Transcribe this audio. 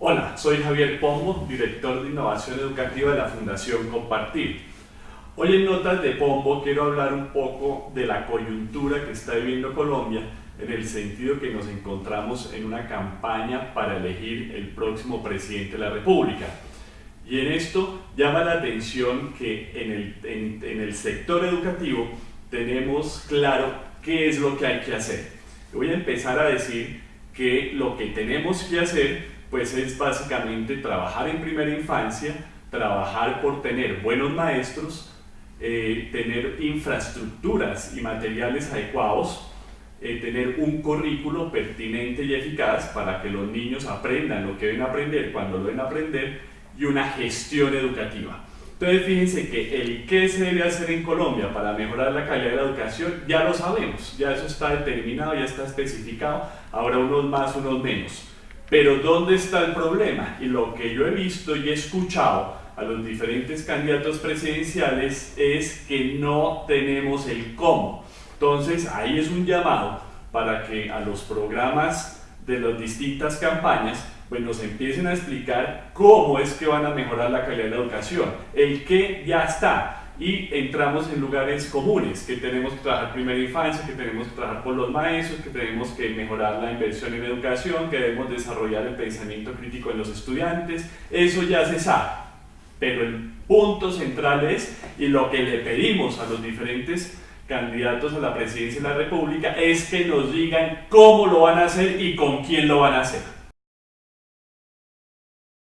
Hola, soy Javier Pombo, director de Innovación Educativa de la Fundación Compartir. Hoy en Notas de Pombo quiero hablar un poco de la coyuntura que está viviendo Colombia en el sentido que nos encontramos en una campaña para elegir el próximo presidente de la República. Y en esto llama la atención que en el, en el sector educativo tenemos claro qué es lo que hay que hacer. Voy a empezar a decir que lo que tenemos que hacer pues es básicamente trabajar en primera infancia, trabajar por tener buenos maestros, eh, tener infraestructuras y materiales adecuados, eh, tener un currículo pertinente y eficaz para que los niños aprendan lo que deben aprender cuando lo deben aprender y una gestión educativa. Entonces fíjense que el qué se debe hacer en Colombia para mejorar la calidad de la educación ya lo sabemos, ya eso está determinado, ya está especificado, habrá unos más, unos menos. Pero ¿dónde está el problema? Y lo que yo he visto y he escuchado a los diferentes candidatos presidenciales es que no tenemos el cómo. Entonces ahí es un llamado para que a los programas de las distintas campañas pues nos empiecen a explicar cómo es que van a mejorar la calidad de la educación. El qué ya está, y entramos en lugares comunes, que tenemos que trabajar primera infancia, que tenemos que trabajar por los maestros, que tenemos que mejorar la inversión en educación, que debemos desarrollar el pensamiento crítico en los estudiantes, eso ya se sabe. Pero el punto central es, y lo que le pedimos a los diferentes candidatos a la presidencia de la República, es que nos digan cómo lo van a hacer y con quién lo van a hacer.